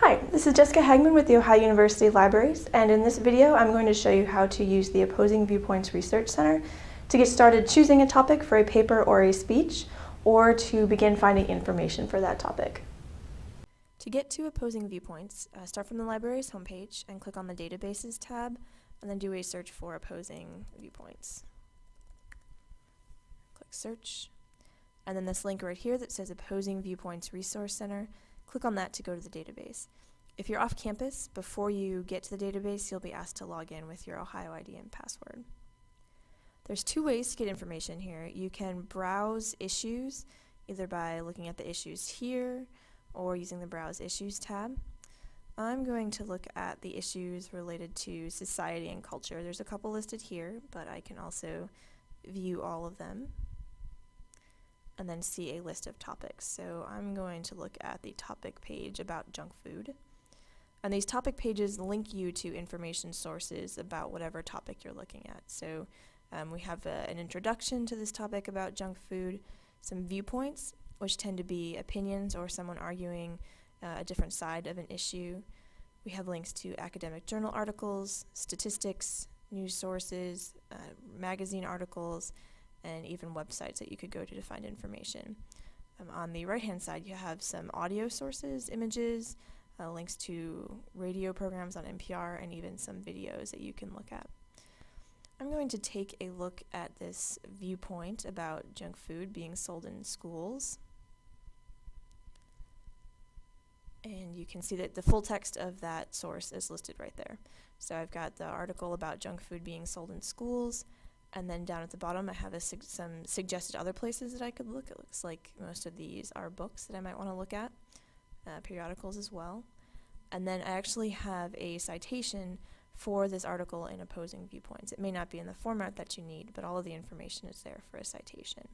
Hi, this is Jessica Hagman with the Ohio University Libraries, and in this video I'm going to show you how to use the Opposing Viewpoints Research Center to get started choosing a topic for a paper or a speech, or to begin finding information for that topic. To get to Opposing Viewpoints, uh, start from the library's homepage and click on the Databases tab, and then do a search for Opposing Viewpoints. Click Search, and then this link right here that says Opposing Viewpoints Resource Center, click on that to go to the database. If you're off campus, before you get to the database, you'll be asked to log in with your Ohio ID and password. There's two ways to get information here. You can browse issues, either by looking at the issues here, or using the Browse Issues tab. I'm going to look at the issues related to society and culture. There's a couple listed here, but I can also view all of them and then see a list of topics. So I'm going to look at the topic page about junk food. And these topic pages link you to information sources about whatever topic you're looking at. So um, we have a, an introduction to this topic about junk food, some viewpoints, which tend to be opinions or someone arguing uh, a different side of an issue. We have links to academic journal articles, statistics, news sources, uh, magazine articles, and even websites that you could go to to find information. Um, on the right hand side you have some audio sources, images, uh, links to radio programs on NPR, and even some videos that you can look at. I'm going to take a look at this viewpoint about junk food being sold in schools. And you can see that the full text of that source is listed right there. So I've got the article about junk food being sold in schools, and then down at the bottom I have su some suggested other places that I could look. It looks like most of these are books that I might want to look at, uh, periodicals as well. And then I actually have a citation for this article in opposing viewpoints. It may not be in the format that you need, but all of the information is there for a citation.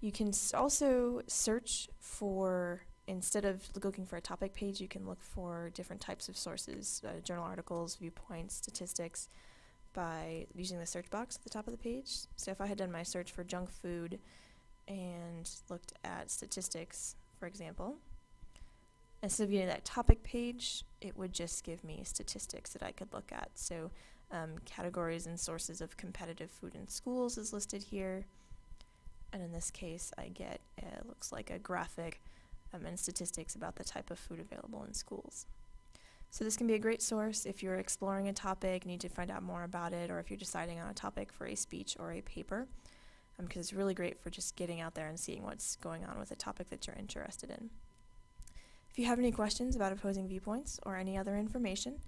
You can also search for, instead of looking for a topic page, you can look for different types of sources, uh, journal articles, viewpoints, statistics, by using the search box at the top of the page. So if I had done my search for junk food and looked at statistics, for example, instead of getting that topic page, it would just give me statistics that I could look at. So um, categories and sources of competitive food in schools is listed here. And in this case, I get, it looks like a graphic um, and statistics about the type of food available in schools. So this can be a great source if you're exploring a topic, need to find out more about it, or if you're deciding on a topic for a speech or a paper, because um, it's really great for just getting out there and seeing what's going on with a topic that you're interested in. If you have any questions about opposing viewpoints or any other information,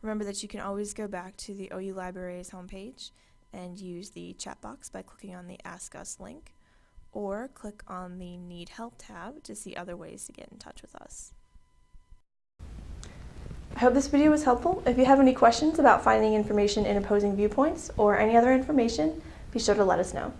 remember that you can always go back to the OU Libraries homepage and use the chat box by clicking on the Ask Us link, or click on the Need Help tab to see other ways to get in touch with us. I hope this video was helpful. If you have any questions about finding information in opposing viewpoints or any other information, be sure to let us know.